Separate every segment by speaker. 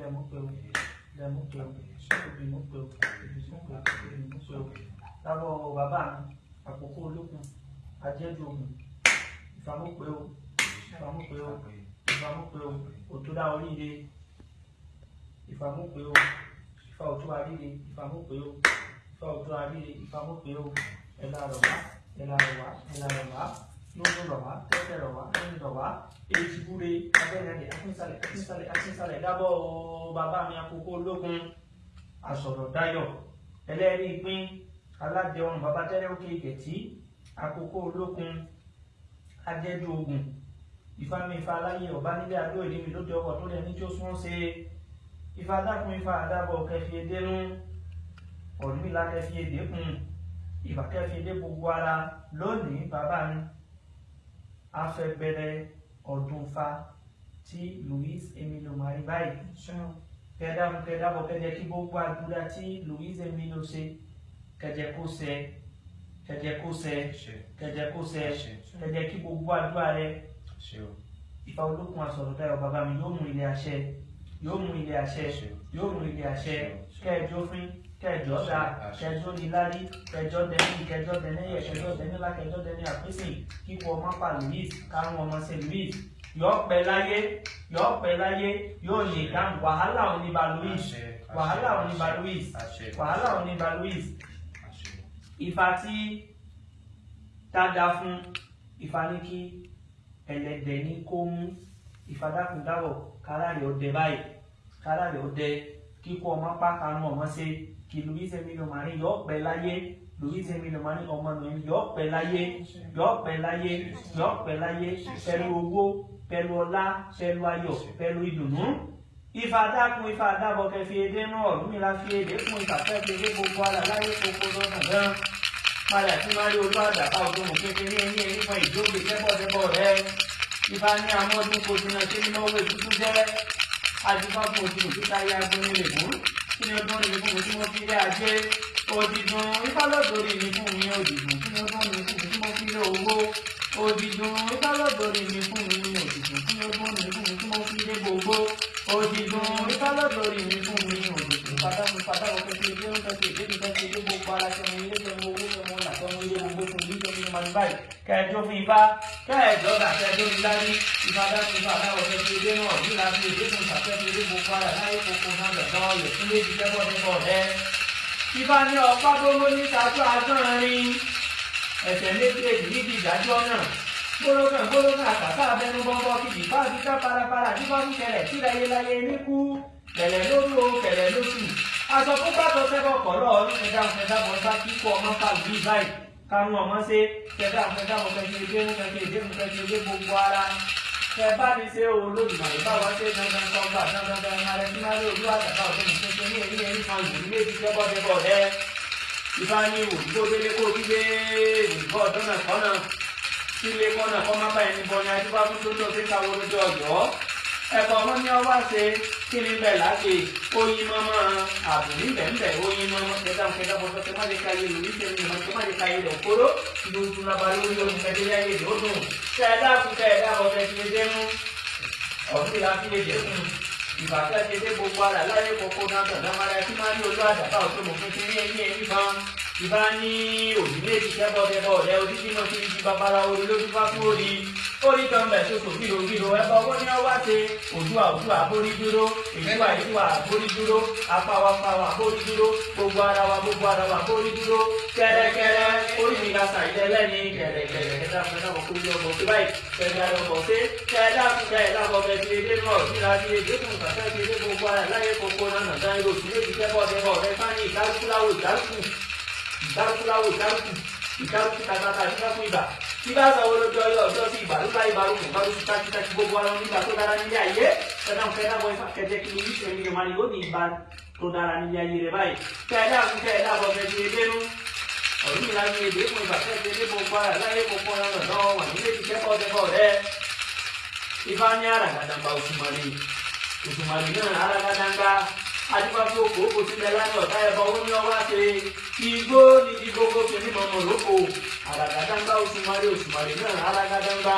Speaker 1: ilẹ̀ mú pé o ilẹ̀ mú pé o òbí mú pé o òbí mú pé o òbí mú pé o lábọ̀ bàbá mi àkókò olókun ajẹ́jú ogun ìfàmú pé o ìfàmú pé o ìfàmú pé o òtúndà oríire ìfàmú pé o ìfà òtún àríire ìfàmú pé o ìfà òtún àríire ìfàmú pé o ẹ̀là rọ̀ wá ẹ̀là rọ̀ wá ẹ̀là rọ̀ wá lóògùn rọ̀ wá tẹ́tẹ́ rọ̀ wá lóyún rọ̀ wá èyí búre abẹ́rẹ́ akínsálẹ̀ akínsálẹ̀ akínsálẹ̀ dábọ̀ o bàbá mi àkókò ológun àsọ̀rọ̀ dayọ̀ ẹlẹ́rìí pín aládé ọrùn bàbá tẹ́lẹ̀ òkè ìkẹ̀tì àkókò ológun ajẹ́jú ogun ìfami ifá aláyé ọba nílé adó èdè mi lóde ọkọ̀ tó lẹ̀ ní tí ó sún ṣe ifá dákun ifá àdábọ̀ kẹfì edénú ọ̀dúnmílá kẹfì edé kùn ìfà kẹfì edé gbogbo ara lónìí bàbá mi a fẹ́ bẹ̀rẹ̀ ọdún fa tí Louis Emilio mari báyìí. Kẹdàmú kẹdàbọ̀ kẹjẹ kí gbogbo àdúrà tí Louis Emilio ṣe kẹjẹ kó ṣẹ kẹjẹ kó ṣẹ kẹjẹ kó ṣẹ kẹjẹ kí gbogbo àdúrà rẹ. Ìfà olókun àsọ̀rọ̀ dáyọ̀ bàbá mi yóò mú ilé àṣẹ yóò mú ilé àṣẹ yóò mú ilé àṣẹ. Kẹjọ fún kẹjọ dá kẹjọ nílárí kẹjọ dẹni kẹjọ dẹni yẹ kẹjọ dẹni lá kẹjọ dẹni àpèsè kíkọ ọmọ pa Louis kárùn ọmọ ṣe Louis yóò pẹ́ láyé yóò pẹ́ láyé yóò lè dáhùn wàhálà òní ba Louis wàhálà òní ba Louis wàhálà òní ba Louis ìfà tí dáadáa fún ìfà ní kí ẹlẹ́dẹ̀ ní kó mú. Ìfàdákùndáwọ̀ káràrẹ̀ ọdẹ báyìí káràrẹ̀ ọdẹ kíkọ ọmọ pákánú ọmọ ṣe. Kí Louis Emilio Mari yọ pẹ́ láyé. Louis Emilio Mari ọmọ nù yọ pẹ́ láyé. Yọ pẹ́ láyé. Yọ pẹ́ láyé. Pẹ̀lú owó pẹ̀lú ọlá pẹ̀lú ayọ̀ pẹ̀lú ìdùnnú. Ìfàdákùn ìfàdábọ̀ kẹfì èdè náà Ọ̀rúnmìlà fi èdè fún ìfàfẹ́ fi èdè gbogbo ara láyé kókó lọ́nà gan padà tí máa rí olú àdàbà ògbómù kékeré ní ẹni fún ìjókòó tẹ́bọ̀tẹ́bọ̀ rẹ. Ìfà ní amọ́dún kò jìnnà sí nínú àdìfá fún òjì òkúta ya gbóni lè mú kí ni ọdún rẹ̀ fún mi tí mo fi lé ajé òdìdùn ifá lọ́dọ̀ọ́rì mi fún mi òdìdùn kí ni ọdún rẹ̀ fún mi tí mo fi lé owó òdìdùn ifá lọ́dọ̀ọ́rì mi fún mi òdìdùn kí ni ọdún rẹ̀ fún mi tí mo fi lé gbogbo òdìdùn ifá lọ́dọ̀ọ́rì mi fún mi òdìdùn pátákó pátákó kẹsì ilé ń kẹsì ìdí kẹsì ilé gbogbo ara sọmọ ilé sọmọ owó sọmọ ọ̀là sọmọ ilé gbogbo ilé sọmọ ilé màdì báyìí kẹjọ fún ifá kẹjọ dà kẹjọ ní ifá dákun ifá dáwọ kẹsì ilé náà bí la fi èdè fún ìfàkẹsì ilé gbogbo ara láyé kókó náà lọ́dọ̀ ọ̀yẹ̀ fún méjì kẹ́kọ̀ọ́ nípa ọ̀rẹ́ ifá ní ọ̀pá tó ló ní sájú agbọ́nrin ẹ̀sẹ̀ méjèèjì níbi ìdájọ́ náà gbólókàn gbólókàn àtàkà abẹnú bọ́bọ́ kìdì bá fi ká parapara tí wọ́n ń tí láyé láyé ní kú kẹlẹ̀ lórí o kẹlẹ̀ lóṣù aṣọ tó bá tọ́ sẹ́kọ̀ kọ̀ọ̀lọ́ ọdún kẹdà kẹdà bọ̀ bá kíkọ ọmọ pàlùbí báyìí kánú ọmọ ṣe kẹdà kẹdà bọ̀ kẹsì èdè mú kẹsì èdè mú kẹsì èdè gbogbo ara kẹ bá mi ṣe olódùmarè bá wá ṣe dandan kọ gbà dandan dandan alẹ́ tí máa rí olú àtàkà ọ̀tún mi ṣe ní èyí ẹni kan ìlú méjì kẹ́bọ̀ dẹ́bọ̀ dẹ́ ìfá ní òdìbò délé kó gbígbé òdìbò ọdún náà kọ́ náà sílé kọ́nà kọ́ má báyìí ní bọ́ni adúbá fún tó tó fi káwọ́ lójú ọ̀dọ́ ẹ̀kọ́ ní ọwọ́ ṣe kí ni bẹ́ẹ̀ láti oyin mọ́mọ́ ààbò níbẹ̀ ńbẹ̀ oyin mọ́mọ́ kẹta kẹta bọ́ sọ́kẹ́ má lè ka ṣe ní ìmọ̀ má lè ka yé lọ kóró tún lába lórí oyin kẹtẹ yá yé lódùn kẹẹdá fún kẹẹdá bọ́ kẹ fi lè dénú ọ̀dún ìlà fi lè dẹkùn ìbàkẹ́ ti gbogbo ara láyé kókó náà tọ̀ dámàrà kí má rí olú àdàbà òtún mọ̀ fún ti ní ẹni ẹni kan ìbá ní òbí méjì kẹ́bọ̀dẹ́bọ̀ rẹ odidi náà ti ń di babara orí lójú bá kú orí orí bẹ̀ tó tò bírò bírò ẹbọ owó ní ọwá ṣe. Òdúà òdúà borí dúró. Ìdúà ìdúà borí dúró. Apáwapáwa borí dúró. Gbogbo ara wa gbogbo ara wa borí dúró. Kẹrẹkẹrẹ. Orí mi la ṣàìdẹ lẹ́ni. Kẹrẹkẹrẹ. Kẹta fún ẹ̀dá ọkọ̀ orí ọmọ tó báyìí. Kẹrẹ ọkọ̀ ṣe kẹrẹ àkùkẹ ẹ̀dá ọkọ̀ bẹ̀ ti edé náà níra ti edé fún ìgbàfẹ́ ti edé gbogbo ara láyé kókó fún tí bá sọ wọlé ọjọ́ sí ìgbà ló bá ibà lókun bá lóṣù tákítákí gbogbo ara nígbà tó dára nílé ayé. Ń kẹta bọ ifá kẹjẹ kí ni yíṣẹ mi ìmọ̀ yóò ní ibà tó dára nílé ayé rẹ báyìí. Kẹta ń kẹta bọ kẹjẹ ebénú ọdún mi láyé ebé fún ibà kẹjẹ ebé gbogbo ara láyé gbogbo ara lọ́dọ̀ wà nílé ti kẹ́kọ̀ọ́ tẹ́kọ̀ọ́ rẹ. Ifá ní àràgàdàgbà òṣùmàrè. Òṣùmàrè náà àràgàdàgbà adúgbàfọ òkò òkò sílẹ̀ lánàá ọ̀tá ẹ̀bọ owó ní ọwọ́ àti igbó ní ti gbogbo kìíní mọ̀mọ́ lóko. Àràgàdàgbà òṣùmàrè òṣùmàrè náà àràgàdàgbà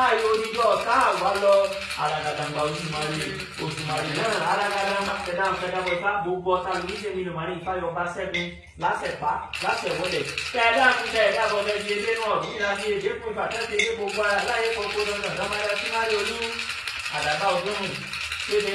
Speaker 1: ayò oníjọ ọ̀tá àwa lọ. Àràgàdàgbà òṣùmàrè òṣùmàrè náà àràgàdàgbà fẹdà fẹdà bọ̀tà gbogbo ọ̀tá lórí ìṣẹ́mi ló máa ní ìfáyọ̀ bá sẹ́gun. Lásẹ̀pá lásẹ̀wọlẹ̀ kẹ̀dá kúkẹ́ ẹ̀dá bọ̀dẹ̀ di edé náà. Bí ìlànà èdè fún ìfàtẹ́sẹ̀ èdè gbogbo ara láyé kókó lọ́nà lọ́mọdé símáyé olú àdàbà ọdún bèbè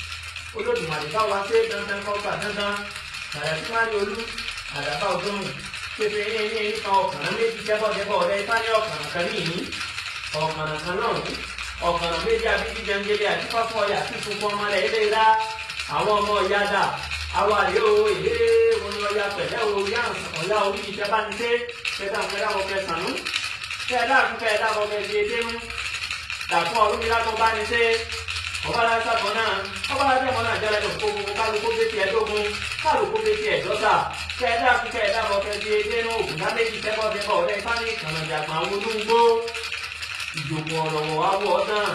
Speaker 1: olódùmarè bá ṣe dandan kọ́gbà dandan. Nàrà tí wọ́n ní olú àdàbà ọdún pépé ní ẹni ẹni kan ọ̀kàrà méjì kẹ́bọ̀dẹ́bọ̀ ọ̀rẹ́ ifá ní ọ̀kàrà kan ní ìní. Kan náà ọ̀kàrà méjì abíjí jẹngẹlẹ àti fáfún ọyà tí funfun ọmọ rẹ̀ ilé ra. Àwọn ọmọ ọ̀yà dà. Àwọn àlè o èlé wọn ni ọyà pẹ̀lẹ́ o yá ọ̀yà orí bá ti dé kẹ́dà kẹ́dà wọ kẹsànú kẹ́dà kẹ́dà wọ kẹsì edéhùn dàpọ̀ ọdún mi látọ̀ bá ní dé ọba la sábọ náà ọba la sábọ náà jẹrẹ lọ gbogbo kálukú bẹ tiẹ dógún kálukú bẹ tiẹ dọ́ta kẹdà kẹdà bọ kẹdì dénú òkú lábẹ́jì tẹ́bọ̀ tẹ́bọ̀ ọ̀rẹ́ ìfáàní kànáńdàgbà olóńgbò ìjòkó ọ̀rọ̀wọ̀ awọ náà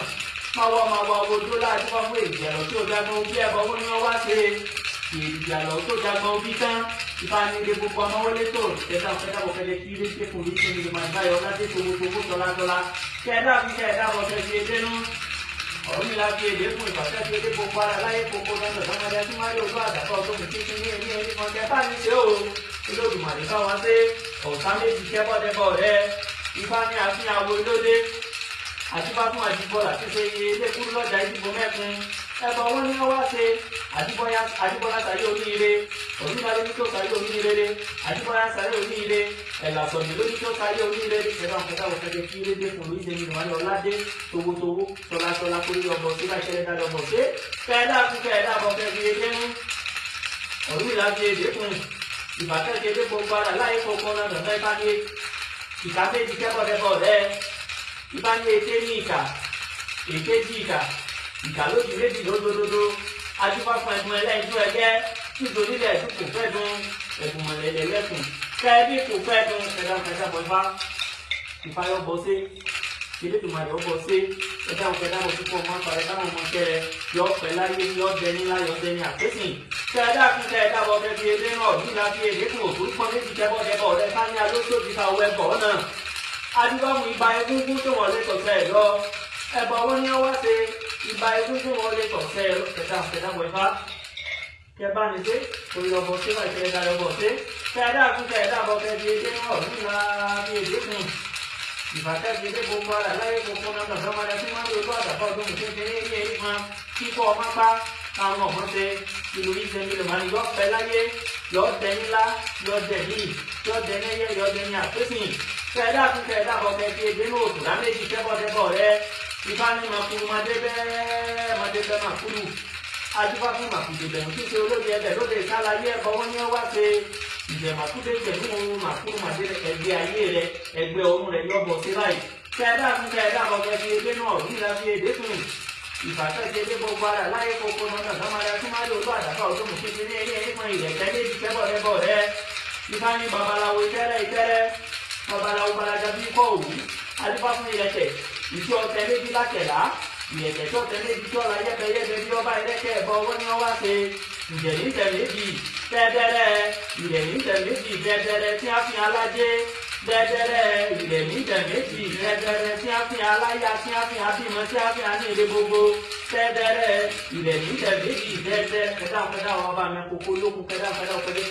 Speaker 1: máwọ́ máwọ́ ojú láti wá fún ìjẹ̀lọ̀ tí ó jágbọ́n bí ẹbọ wọn ni wọ́n wá ṣe. Ìjẹ̀lọ̀ tó jágbọ́n bí tán. Ìfáàní ilé gbogbo ọmọ wọlé tó. Kẹdà kẹdà bọ kẹdì kí ilé tẹkùn ní kí ni màá báyọ̀ láti tòwó tòwó tọ́lá tọ́lá. Kẹdà kẹdà bọ kẹdì dénú ọ̀rọ̀ mi la fi èdè fún ìfàṣẹ́ fi èdè gbogbo ara láyé gbogbo lọ́dọ̀ lọ́mọdé tí wọ́n yóò tó àdàkọ́ ọdún mi títí ní ẹni ẹni kan kẹ bá mi ṣe o olódùmarè bá wọn ṣe ọ̀sán méjì kẹ́bọ̀dẹ́bọ̀ rẹ ifá ní àfihàn àwo lóde àtibá fún àdìbọ́là tí ṣe iye ilé kúrú lọ́jà ìdìbò mẹ́kun ẹ̀bọ̀ wọn ni wọ́n wá ṣe àdìbọ́lá sàyé oníire oníbalẹ̀ ní tó sàyé oníire àdìbọ́lá sàyé oníire ẹ̀là sọ̀dẹ̀ lóní tó sàyé oníire ẹ̀bá nǹkan táwọn kẹ́kẹ́ kí ilé dé fún oríṣi ẹni ìwádìí ọ̀ládé towótowó tọ́látọ́lá kórè ọmọ sí bá ṣẹlẹ̀ dáadọ́ ọmọ sí kẹ́ẹ̀dá fún kẹ́ẹ̀dá bọ̀ kẹ́ẹ̀dá ilé mú? Ọ̀rùn ìlà fi èdè fún ìbàkẹ́kẹ́ dé gbogbo ara láyé kọ̀ọ̀kan náà dọ̀tọ́ ìbá ní ìka méjì kẹ́kọ̀ọ́dẹ́kọ̀ rẹ̀ ìbá ní èké ní ìka èké jí ìka ìka lójú méjì lódododo adúpá fún ẹ̀dùn ẹlẹ́yìn tó ẹgẹ́ nítorí ilẹ̀ ẹ̀dùn kò fẹ́ dùn ẹ̀dùn mọ̀lẹ́lẹ̀ kẹ́ẹ̀bí kò fẹ́ dùn ẹ̀dá kẹta bọ̀ ifá ìfáyọ̀ bọ̀ sí ilé tó máa yọ bọ̀ sí ẹ̀dá kẹta bọ̀ púpọ̀ máa parẹ́ táwọn ọmọ kẹrẹ yọ pẹ̀ láyé yọ dẹni láyọ dẹni àpésìn. Kẹ́ẹ̀dá kún kẹ́ẹ̀dá bọ̀ kẹ́ẹ̀dí ilé náà nígbà tí èdè kún òtún pọ́n méjì kẹ́bọ̀ kẹ́bọ̀ rẹ ká ní alóṣòdì ká wọ ẹbọ náà. Adúgbàmù ibà egúngún tó wọlé tọ̀sẹ̀ lọ. Ẹ̀bọ̀ wọn ni wọ́n ṣe ibà egúngún wọlé tọ̀sẹ̀ lọ. Kẹta kẹta bọ̀ ifá kẹba ní ṣe olùlọ́bọ̀ ṣe wà ìṣẹ̀lẹ̀ dá lọ́bọ̀ ṣe kẹ́ẹ̀dá kún kẹ́ẹ̀dá bọ̀ kẹ́ẹ̀dí ilé náà nígbà tí èdè kún ìbàkẹ́sì ilé gbogbo ara láyé gbogbo náà lọ́dọ̀ máa dẹ́sí máa ń lo àdàbọ̀ ọdún kékeré ilé yìí kan kíkọ́ ọmọ pa káwọn ọmọ ṣe ìlú ìṣe mi máa ní yọ̀pẹ̀ láyé yọ̀ọ̀dẹ ńlá yọ̀ọ̀dẹ yìí yọ̀ọ̀dẹ nẹ́yẹ yọ̀ọ̀dẹ ní àpésìn kẹ́ẹ̀dá kún kẹ́ẹ̀dá bọ̀ kẹ́ẹ̀dí èdè náà òtún láméjì kẹ́bọ̀dẹ́bọ̀ rẹ ifá ní makuru madé bẹ́ẹ̀ adúbá fún màkùdé bẹ̀rù ṣe olóde ẹbẹ̀ lóde ìsàlàyé ẹ̀kọ́ wọn wọ́n wá ṣe ìjẹ̀màkúdé pẹ̀lú ohun màkúrú màdé ẹgbẹ́ ayé rẹ ẹgbẹ́ ọ̀run rẹ yọ̀bọ̀ sí láì kẹ́ẹ̀dá fún kẹ́ẹ̀dá ọ̀gẹ́ fi ebé náà nílá fi èdè fún ìfàsẹ́sẹ́ dé gbogbo ara láyé kókó náà sọ́mọdé tí máa lò lọ àdàkà ọdún kékeré ní ẹni kan ìrẹ̀kẹ́ méjì kẹ́bọ̀ rẹ́bọ̀ rẹ ifá ní babaláwo ìtẹ́rẹ́ ìtẹ́rẹ́ babaláwo balaja bí kọ́ òwú adúbá fún ìrẹ̀kẹ́ ìjọ ọ̀tẹ méjì lákẹ̀lá ìyẹ̀kẹ̀ tó tẹ̀lé ibi tó la yẹ́bẹ̀yẹ́bẹ̀ bí ọba ẹlẹ́kẹ̀ ẹ̀bọ owó ni wọ́n wá ṣe ìjẹ̀lí tẹ̀lé bi dẹ́dẹ́rẹ́ ìrẹ̀lí tẹ̀lé bi dẹ́dẹ́rẹ́ tí a fi alájẹ́ dẹ́dẹ́rẹ́ ìrẹ̀lí tẹ̀lé bi dẹ́dẹ́rẹ́ tí a fi aláya tí a fi abímọ tí a fi anílé gbogbo dẹ́dẹ́rẹ́ ìrẹ̀lí tẹ̀lé bi dẹ́dẹ́ kẹdà kẹdà wọn bá mi kókó lókun kẹdà kẹdà ọ̀pẹ̀lẹ̀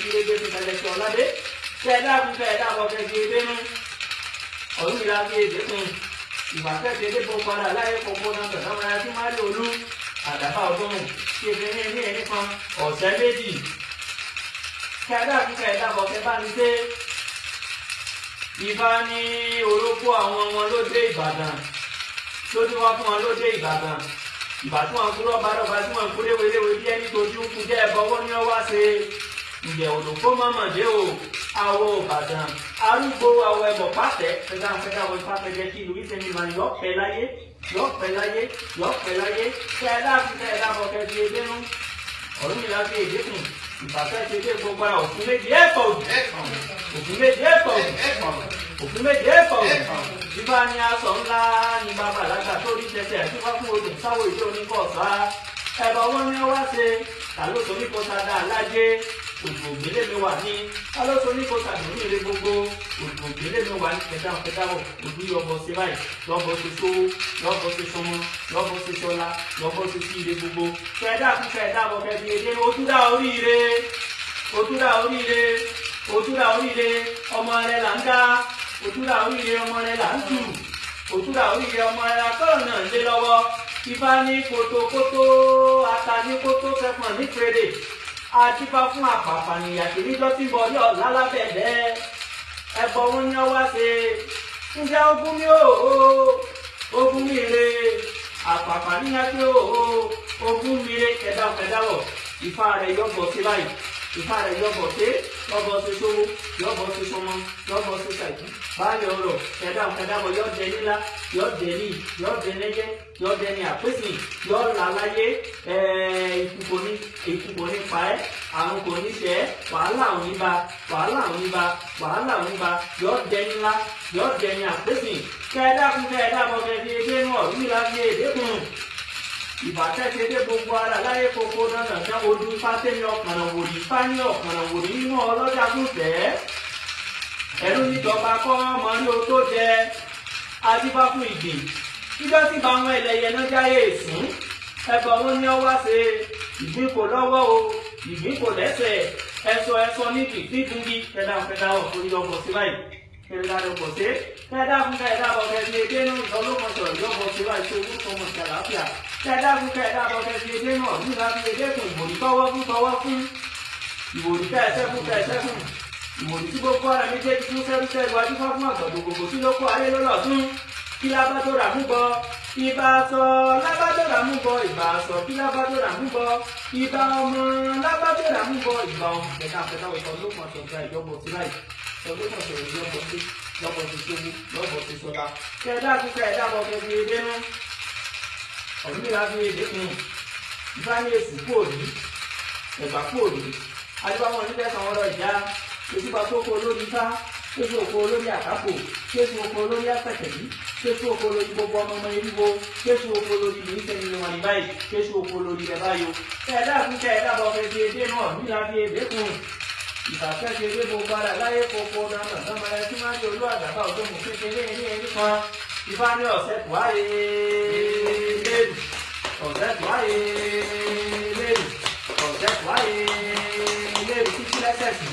Speaker 1: èdè ìwà kẹ́kẹ́ dé gbogbo ara láyé gbogbo náà tọ̀dọ̀ wọn àti máa lè olú àdàbà ọdún tí ebi ní ní ẹni kan ọ̀sẹ̀ méjì. Kí kẹ́dà bọ̀ kẹ́ bá ní dé. Ìbá ní orókó àwọn ọmọ lóde Ìbàdàn. Lójú wá fún wọn lóde Ìbàdàn? Ìbá tí wọn kúrò bá dọ̀gba tí wọn kúrò wéléwé bí ẹni tójú ń kú jẹ́ ẹ̀bọ owó ní ọwá ṣe. Ǹjẹ́ òdòfó mọ́mọ́dé o àwọ̀ ìbàdàn arúgbó àwọ̀ ẹ̀bọ̀ pàtẹ́ fẹ́dá fẹ́dá wọ ipá fẹ́jẹ́ kí ìlú ìsẹ̀mí máa yọ pẹ́ láyé yọ pẹ́ láyé yọ pẹ́ láyé. Fẹ́dá fẹ́dá bọ̀ kẹ́sì edénú ọ̀run mi láti èdè kùn. Ìbàtẹ́ ti dé gbogbo ara òfin méjì òdì òfin méjì òdì òfin méjì òdì bíbá ní aṣọ ńlá ní bàbá àlágbà tó rí tẹsẹ̀ tí wọ́n fún odò sáwọ́ ìjọ oníkọ̀ọ̀sá ẹ̀bọ̀ wọn ni wá ṣe. Tàlóso òdò ògbélé mi wà ní tàlóso ní kó sadà ní ilé gbogbo. Òdò ògbélé mi wà ní kẹdáwọ kẹdáwọ òdú yọbọ sí báyìí. Lọbọ sí sówó lọbọ sí sọmọ lọbọ sí sọlá lọbọ sí sí ilé gbogbo. Kẹdá kú kẹdá bọ kẹdí èdè ojúdá oríire. Ojúdá oríire. Ojúdá oríire. Ọmọ rẹ là ń dá. Ojúdá oríire. Ọmọ rẹ là ń tù ojúdá oríire. Ọmọ rẹ akọ́rọ̀ náà ń lé lọ́wọ́. Ifá ní kótókótó ata adífá fún àpàpà nìyàtì níjọ́ tí ń bọ̀ ní ọ̀la lábẹ́ẹ̀dẹ́ ẹbọ wọn ní ọwá ṣe. Ǹjẹ́ ogún mi ò ogún mi re. Àpàpà níyàtì ò ogún mi re. Kẹdáwọ̀ kẹdáwọ̀. Ifá rẹ̀ yọ̀bọ̀ sí báyìí. Ìfá rẹ̀ yọ̀bọ̀ sí yọ̀bọ̀ sí sówó yọ̀bọ̀ sí sọmọ yọ̀bọ̀ sí ṣàìkú. Báyọ̀ ọ̀rọ̀ kẹdáwọ̀ kẹdáwọ̀ yọ̀ jẹ nílá yọ̀ jẹ ní yọ̀ jẹ lẹ́yẹ yọ̀ jẹ ní àpèsè yọ̀ là láyé. Ikú kò ní ikú kò ní pa ẹ́ àrùn kò ní ṣẹ́ wàhálà ò ní ba wàhálà ò ní ba wàhálà ò ní ba yọ̀ jẹ nílá yọ̀ ní àpèsè kẹdáwọ̀ ti dé gbogbo ara láyé koko dandan jẹ́ ojú fátẹ́mi ọ̀kànà wòlíì fáni ọ̀kànà wòlíì nínú ọlọ́jà gúnfẹ́. ẹ̀rú níjọba kọ́ ọmọ ní o tó jẹ adífá fún ìgbè níjọ́ tí bá wọn ẹlẹ́yẹ náà jáyé èsùn ẹ̀bọ̀ wọn ní ọwá ṣe ìgbín kò lọ́wọ́ o ìgbín kò lẹ́sẹ̀. Ẹ̀sọ ẹ̀sọ níbi dídúngi kẹdà kẹdà ọ̀fọ̀ ìyọ̀bọ̀ sí báyìí. Kẹdà ọ̀bọ̀ sí. Kẹdà fún kẹdà ọ̀bọ̀ kẹdà èdè náà ìdánlọ́kọ̀ọ̀sọ̀ ìyọ̀bọ̀ sí báyìí. Tó owó tọmọ sí àlàáfíà kẹdà fún kẹdà ọ̀bọ̀ kẹdà èdè náà nígbà tí èdè kùn ìbòrí tọwọ́ fún tọwọ́ fún ìbòrí kẹsẹ̀ fún kẹsẹ̀ fún ìmọ̀lì tí gbogbo ara méjèèjì fún sẹ́rúsẹ́ iwájú fún fún àgbàdo gbogbo tí ló kó ayé lọ́lọ́dún kí lábàtò rà mú bọ ìbá lábàtò rà mú bọ ìbá kí lábàtò rà mú bọ ìbá ọmọ lábàtò rà mú bọ ìbá ọmọ kẹta kẹta wọ̀ bọ̀ edé ọ̀dún mi láti edé kun ìfá ní èsì kúòdì ẹ̀gbà kúòdì adébáwọn onídẹ́sán ọ̀rọ̀ ìjà. Èsì bá tó kó olórí ifá kéṣù oko olórí àkápò kéṣù oko olórí apẹ̀tẹ̀bí kéṣù oko olórí gbogbo ọmọ ọmọ eriwo kéṣù oko olórí ìlú ìsẹ̀yìn wọn ní báyìí kéṣù oko olórí rẹ̀ báyò. ẹ̀dá fún kẹ̀ẹ́dá bọ̀ fẹ́ fi edé náà nílá fi edé kùn. Ìbàfẹ́ fi edé gbogbo ara láyé kókó dáná dáná ẹ tí máa ń olú àgbàbá òjò mú kékeré ní ẹni kan. Ìbá ní ọ̀sẹ̀ tó wáyé lẹ́rù ọ̀sẹ̀ tó wáyé lẹ́rù ọ̀sẹ̀ tó wáyé lẹ́rù títí lẹ́sẹ̀ sí.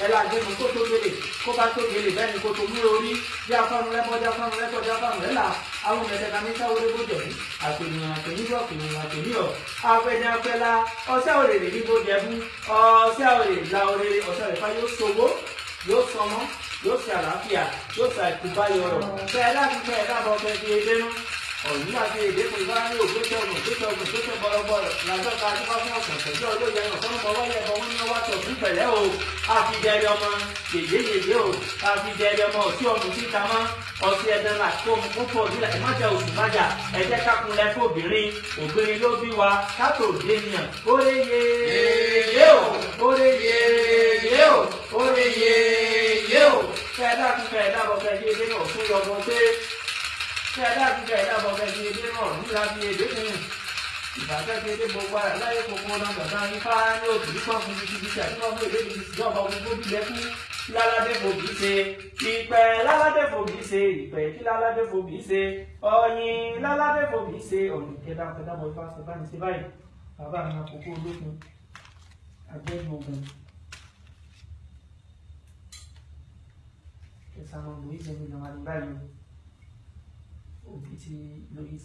Speaker 1: Ẹ la gbé mu kó tó gbélé kó bá tó gbélé bẹ́ẹ̀ ni kó tó mú orí bí afánu lẹ́kọ́ bí afánu lẹ́kọ́ bí afánu lẹ́la àwọn mẹ̀tẹ́ ká ní sáwọ́ lébó jẹ̀ ní àpènìyàn àpènìyàn àpènìyàn àpènìyàn afẹ́jẹ́ afẹ́la ọ̀sẹ̀ òrèrè ní bó jẹ fún ọ̀sẹ̀ òrèrè la òrèrè ọ̀sẹ̀ òrèrè fa yóò sowó yóò sọmọ yóò ṣe àlàáfíà yóò ṣe àìkúbáyọ rọ bẹ́ẹ̀ láti fẹ́ ẹ̀ dábọ̀ fẹ́ fi edé ọ̀yìn àti èdè kò bá ní ògbésẹ̀ ọ̀nà ògbésẹ̀ ọ̀nà ògbésẹ̀ bọ̀rọ̀bọ̀rọ̀ làjọta adúgbò fún ọ̀sán pẹ̀lú ọjọ́ ìyẹn ọ̀sán ọmọ wọlé ẹ̀bọ wọn ní ọwọ́ àti ọ̀sùn pẹ̀lẹ́ o. Àfijẹ́rì ọmọ yèyé yèyé o. Àfijẹ́rì ọmọ òsì ọmọ síta mọ́. Ọtí ẹ̀dẹ̀ là kó mu kó fò nílẹ̀ ẹ̀ má jẹ́ oṣù májà ẹ̀jẹ̀ kákunlẹ̀ fóbìnrin obìnrin. Ló bí wa. Kátó dénìyàn óre yéyé o. Óre yéyé o. Óre yéyé o. Kẹ́ẹ̀dá kú kẹ́ẹ̀dá bọ̀ kẹ́ẹ̀dá ilé náà fún yọgbọ́n tẹ́ kẹ́ẹ̀dá kú kẹ́ẹ̀dá bọ̀ kẹ́ẹ̀dá ilé náà nílá bí èdè fún ìbàjẹ́ ti dé gbogbo ara láyé gbogbo náà gbàgbá ifá ní òbí nípa fún mi bíbí tí àdúrà fún èdè bíbí tí ọba gbogbo bí lẹ́kú láládé fòbí ṣe ìpẹ́ láládé fòbí ṣe ìpẹ́ tí láládé fòbí ṣe ọ̀yìn láládé fòbí ṣe ọ̀nì kẹta kẹta mọ̀ ifá sọ báyìí ṣe báyìí bàbá mi àkókò olókun agbẹ́nu ogun kẹsàn-án lóyún ṣe mi lọ́wọ́ àdúrà yìí òbí ti lóyún